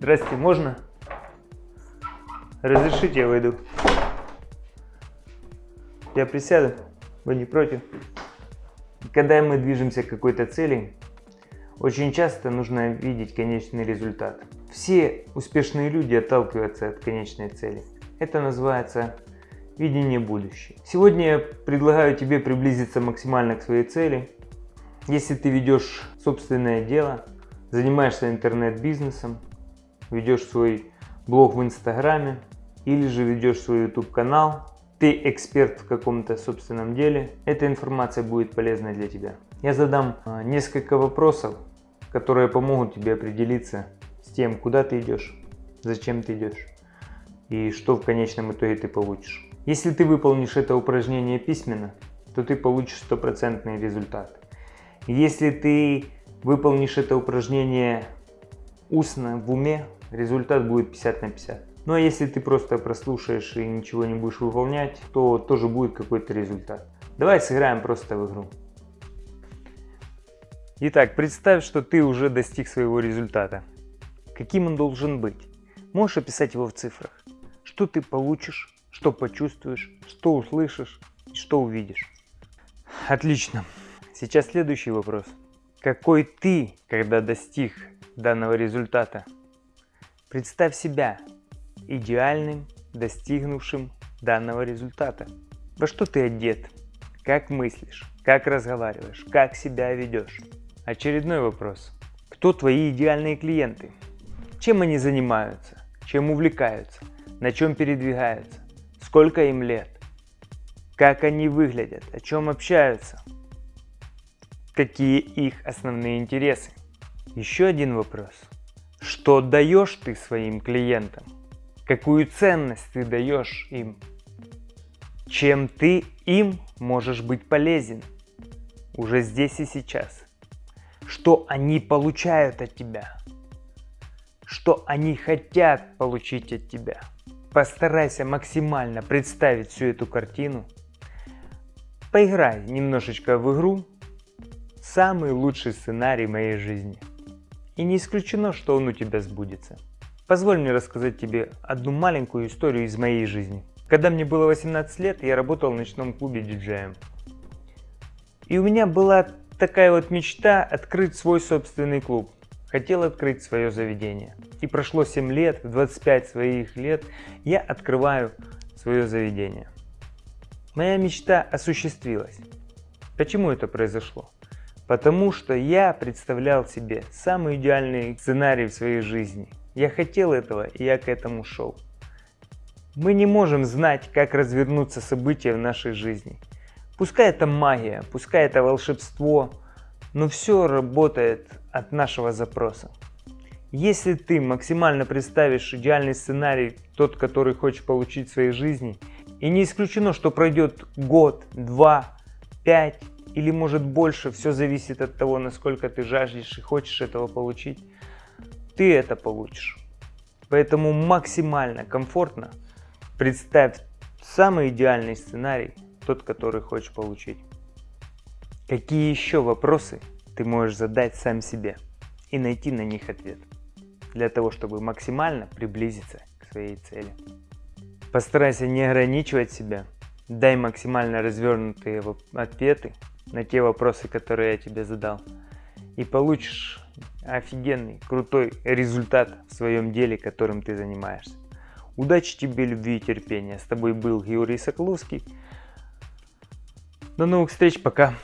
Здрасте, можно? Разрешите, я войду. Я присяду, вы не против? Когда мы движемся к какой-то цели, очень часто нужно видеть конечный результат. Все успешные люди отталкиваются от конечной цели. Это называется видение будущего. Сегодня я предлагаю тебе приблизиться максимально к своей цели. Если ты ведешь собственное дело, занимаешься интернет-бизнесом, ведешь свой блог в Инстаграме или же ведешь свой YouTube канал, ты эксперт в каком-то собственном деле, эта информация будет полезна для тебя. Я задам а, несколько вопросов, которые помогут тебе определиться с тем, куда ты идешь, зачем ты идешь и что в конечном итоге ты получишь. Если ты выполнишь это упражнение письменно, то ты получишь стопроцентный результат. Если ты выполнишь это упражнение устно в уме, результат будет 50 на 50. Ну а если ты просто прослушаешь и ничего не будешь выполнять, то тоже будет какой-то результат. Давай сыграем просто в игру. Итак, представь, что ты уже достиг своего результата. Каким он должен быть? Можешь описать его в цифрах. Что ты получишь, что почувствуешь, что услышишь что увидишь. Отлично. Сейчас следующий вопрос. Какой ты, когда достиг данного результата? Представь себя идеальным, достигнувшим данного результата. Во что ты одет? Как мыслишь? Как разговариваешь? Как себя ведешь? Очередной вопрос. Кто твои идеальные клиенты? Чем они занимаются? Чем увлекаются? На чем передвигаются? Сколько им лет? Как они выглядят? О чем общаются? Какие их основные интересы? Еще один вопрос. Что даешь ты своим клиентам? Какую ценность ты даешь им? Чем ты им можешь быть полезен? Уже здесь и сейчас что они получают от тебя, что они хотят получить от тебя. Постарайся максимально представить всю эту картину. Поиграй немножечко в игру «Самый лучший сценарий моей жизни». И не исключено, что он у тебя сбудется. Позволь мне рассказать тебе одну маленькую историю из моей жизни. Когда мне было 18 лет, я работал в ночном клубе диджеем. И у меня была такая вот мечта открыть свой собственный клуб. Хотел открыть свое заведение. И прошло 7 лет, в 25 своих лет я открываю свое заведение. Моя мечта осуществилась. Почему это произошло? Потому что я представлял себе самый идеальный сценарий в своей жизни. Я хотел этого, и я к этому шел. Мы не можем знать, как развернутся события в нашей жизни. Пускай это магия, пускай это волшебство, но все работает от нашего запроса. Если ты максимально представишь идеальный сценарий, тот, который хочешь получить в своей жизни, и не исключено, что пройдет год, два, пять или может больше, все зависит от того, насколько ты жаждешь и хочешь этого получить, ты это получишь. Поэтому максимально комфортно представь самый идеальный сценарий, тот, который хочешь получить. Какие еще вопросы ты можешь задать сам себе и найти на них ответ, для того, чтобы максимально приблизиться к своей цели. Постарайся не ограничивать себя, дай максимально развернутые ответы на те вопросы, которые я тебе задал, и получишь офигенный, крутой результат в своем деле, которым ты занимаешься. Удачи тебе, любви и терпения. С тобой был Георгий Соколовский. До новых встреч, пока.